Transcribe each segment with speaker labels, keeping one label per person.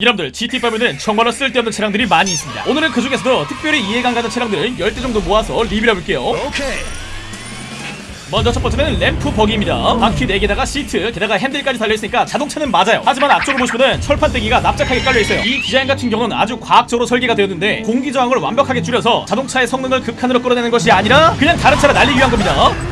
Speaker 1: 여러분들 GTA5에는 정말로 쓸데없는 차량들이 많이 있습니다. 오늘은 그 중에서도 특별히 이해가 안 가는 차량들을 10대 정도 모아서 리뷰해볼게요.
Speaker 2: 오케이.
Speaker 1: 먼저 첫 번째는 Ramp Buggy입니다. 바퀴 4개다가 시트 게다가 핸들까지 달려있으니까 자동차는 맞아요. 하지만 앞쪽을 보시면은 철판대기가 납작하게 깔려있어요. 이 디자인 같은 경우는 아주 과학적으로 설계가 되었는데 공기 저항을 완벽하게 줄여서 자동차의 성능을 극한으로 끌어내는 것이 아니라 그냥 다른 차를 날리기 위한 겁니다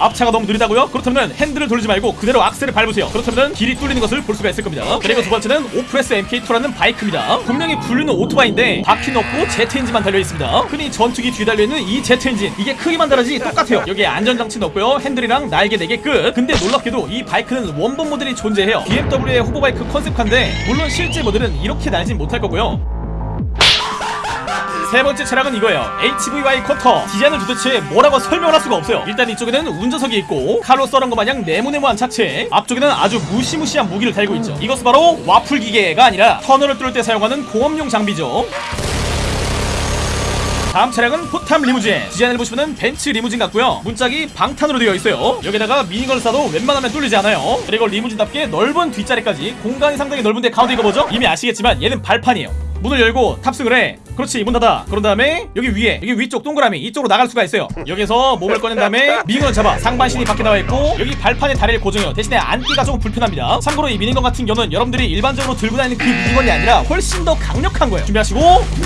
Speaker 1: 앞차가 너무 느리다고요? 그렇다면 핸들을 돌리지 말고 그대로 악셀을 밟으세요. 그렇다면 길이 뚫리는 것을 볼 수가 있을 겁니다. 그리고 두 번째는 Oppressor MK2라는 바이크입니다. 분명히 분류는 오토바이인데 바퀴는 없고 제트 엔진만 달려있습니다. 흔히 전투기 뒤에 달려있는 이 제트 엔진 이게 크기만 다르지 똑같아요. 여기에 안전장치는 없고요. 핸들이랑 날개 4개 끝. 근데 놀랍게도 이 바이크는 원본 모델이 존재해요. BMW의 hover 바이크 컨셉카인데 물론 실제 모델은 이렇게 날진 못할 거고요 세 번째 차량은 이거예요. HVY Cutter. 디자인을 도대체 뭐라고 설명을 할 수가 없어요. 일단 이쪽에는 운전석이 있고 칼로 썰은 것 마냥 네모네모한 차체. 앞쪽에는 아주 무시무시한 무기를 달고 있죠. 이것은 바로 와플 기계가 아니라 터널을 뚫을 때 사용하는 공업용 장비죠. 다음 차량은 포탑 리무진. 디자인을 보시면 벤츠 리무진 같고요. 문짝이 방탄으로 되어 있어요. 여기다가 minigun을 쏴도 웬만하면 뚫리지 않아요. 그리고 리무진답게 넓은 뒷자리까지 공간이 상당히 넓은데 가운데 이거 뭐죠? 이미 아시겠지만 얘는 발판이에요 문을 열고 탑승을 해. 그렇지 문 닫아. 그런 다음에 여기 위에 여기 위쪽 동그라미 이쪽으로 나갈 수가 있어요. 여기서 몸을 꺼낸 다음에 미니건을 잡아. 상반신이 밖에 나와 있고 여기 발판에 다리를 고정해요. 대신에 앉기가 조금 불편합니다. 참고로 이 미니건 같은 경우는 여러분들이 일반적으로 들고 다니는 그 미니건이 아니라 훨씬 더 강력한 거예요. 준비하시고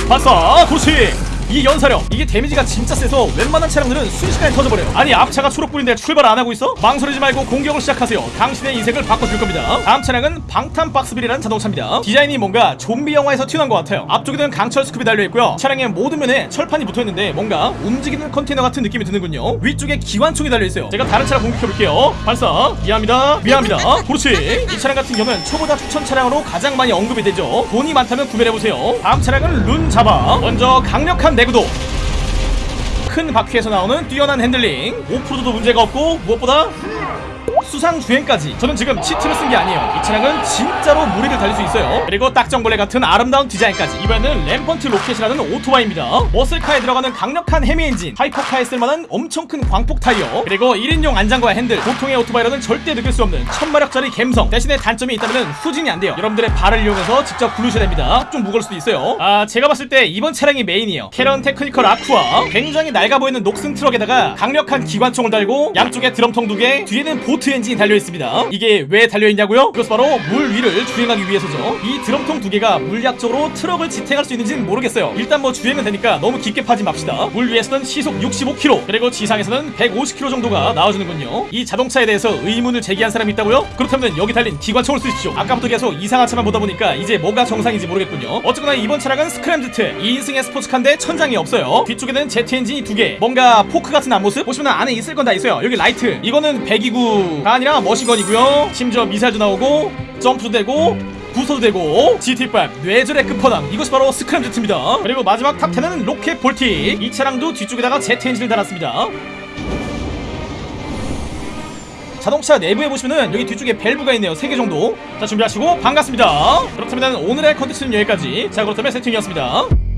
Speaker 1: 발사! 그렇지 이 연사력 이게 데미지가 진짜 세서 웬만한 차량들은 순식간에 터져버려요. 아니 앞차가 초록불인데 출발 안 하고 있어? 망설이지 말고 공격을 시작하세요. 당신의 인생을 바꿔줄 겁니다. 다음 차량은 방탄 박스빌이라는 자동차입니다. 디자인이 뭔가 좀비 영화에서 튀어나온 것 같아요. 앞쪽에는 강철 스쿱이 달려있고요. 차량의 모든 면에 철판이 붙어있는데 뭔가 움직이는 컨테이너 같은 느낌이 드는군요. 위쪽에 기관총이 달려있어요. 제가 다른 차량 공격해볼게요. 발사. 미안합니다. 미안합니다. 그렇지. 이 차량 같은 경우는 초보자 추천 차량으로 가장 많이 언급이 되죠. 돈이 많다면 구매를 해보세요. 다음 차량은 Rune Zhaba 먼저 강력한 내구도. 큰 바퀴에서 나오는 뛰어난 핸들링. 오프로드도 문제가 없고 무엇보다 수상 주행까지. 저는 지금 cheat를 쓴 게 아니에요. 이 차량은 진짜로 물 위를 달릴 수 있어요. 그리고 딱정벌레 같은 아름다운 디자인까지. 이번에는 Rampant Rocket이라는 오토바이입니다. muscle car에 들어가는 강력한 Hemi 엔진. 하이퍼카에 쓸만한 엄청 큰 광폭 타이어. 그리고 1인용 안장과 핸들. 보통의 오토바이로는 절대 느낄 수 없는 1000마력짜리 갬성. 대신에 단점이 있다면 후진이 안 돼요. 여러분들의 발을 이용해서 직접 굴르셔야 됩니다. 좀 무거울 수도 있어요. 아 제가 봤을 때 이번 차량이 메인이에요. Karin Technical Aqua. 굉장히 낡아 보이는 녹슨 트럭에다가 강력한 기관총을 달고 양쪽에 드럼통 두개 뒤에는 보트 엔진 이 달려있습니다. 이게 왜 달려있냐고요? 그것은 바로 물 위를 주행하기 위해서죠. 이 드럼통 두 개가 물리학적으로 트럭을 지탱할 수 있는지는 모르겠어요. 일단 뭐 주행은 되니까 너무 깊게 파지 맙시다. 물 위에서는 시속 65km 그리고 지상에서는 150km 정도가 나와주는군요. 이 자동차에 대해서 의문을 제기한 사람이 있다고요? 그렇다면 여기 달린 기관총을 쓰십시오. 아까부터 계속 이상한 차만 보다 보니까 이제 뭐가 정상인지 모르겠군요. 어쨌거나 이번 차량은 Scramjet. 2인승의 스포츠카인데 천장이 없어요. 뒤쪽에는 제트 엔진이 두 개. 뭔가 포크 같은 앞모습? 보시면 안에 있을 건 다 있어요. 여기 라이트. 이거는 배기구가 아니라 machine gun이고요. 심지어 미사일도 나오고 점프도 되고 부서도 되고 GT5 뇌절의 끝판왕. 이것이 바로 Scramjet입니다. 그리고 마지막 top 10은 Rocket Voltic. 이 차량도 뒤쪽에다가 제트 엔진을 달았습니다. 자동차 내부에 보시면은 여기 뒤쪽에 밸브가 있네요. 3개 정도. 자 준비하시고 반갑습니다. 그렇다면 오늘의 컨텐츠는 여기까지. 자 그렇다면 세팅이었습니다